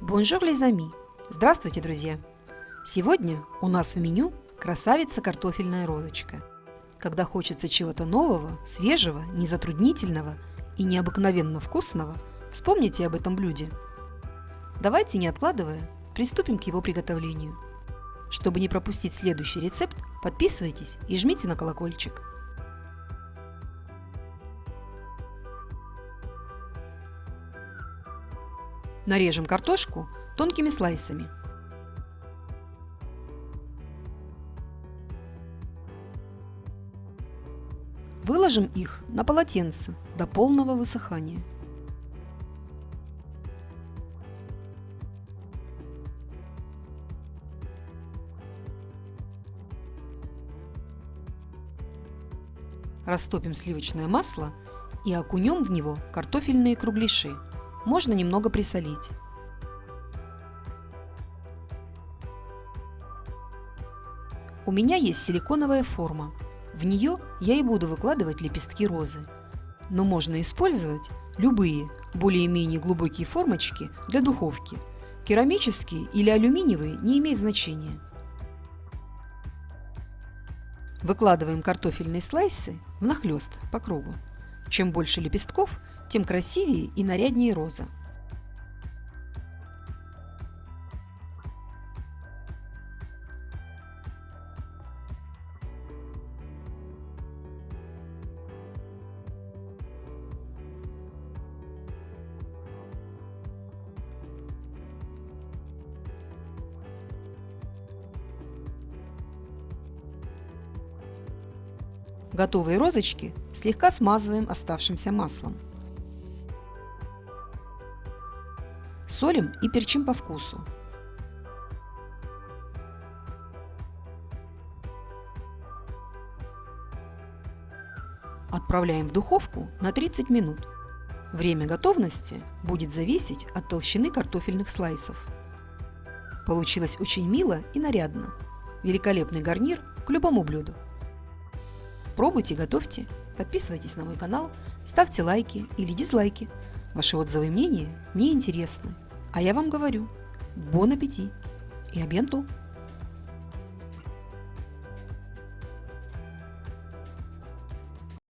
Bonjour, les amis! Здравствуйте, друзья! Сегодня у нас в меню красавица картофельная розочка. Когда хочется чего-то нового, свежего, незатруднительного и необыкновенно вкусного, вспомните об этом блюде. Давайте, не откладывая, приступим к его приготовлению. Чтобы не пропустить следующий рецепт, подписывайтесь и жмите на колокольчик. Нарежем картошку тонкими слайсами. Выложим их на полотенце до полного высыхания. Растопим сливочное масло и окунем в него картофельные кругляши – можно немного присолить. У меня есть силиконовая форма. В нее я и буду выкладывать лепестки розы. Но можно использовать любые более-менее глубокие формочки для духовки. Керамические или алюминиевые не имеет значения. Выкладываем картофельные слайсы внахлёст по кругу. Чем больше лепестков, тем красивее и наряднее роза. Готовые розочки слегка смазываем оставшимся маслом. Солим и перчим по вкусу. Отправляем в духовку на 30 минут. Время готовности будет зависеть от толщины картофельных слайсов. Получилось очень мило и нарядно. Великолепный гарнир к любому блюду. Пробуйте, готовьте, подписывайтесь на мой канал, ставьте лайки или дизлайки. Ваши отзывы и мнения мне интересны. А я вам говорю, бон аппетит и абьянту!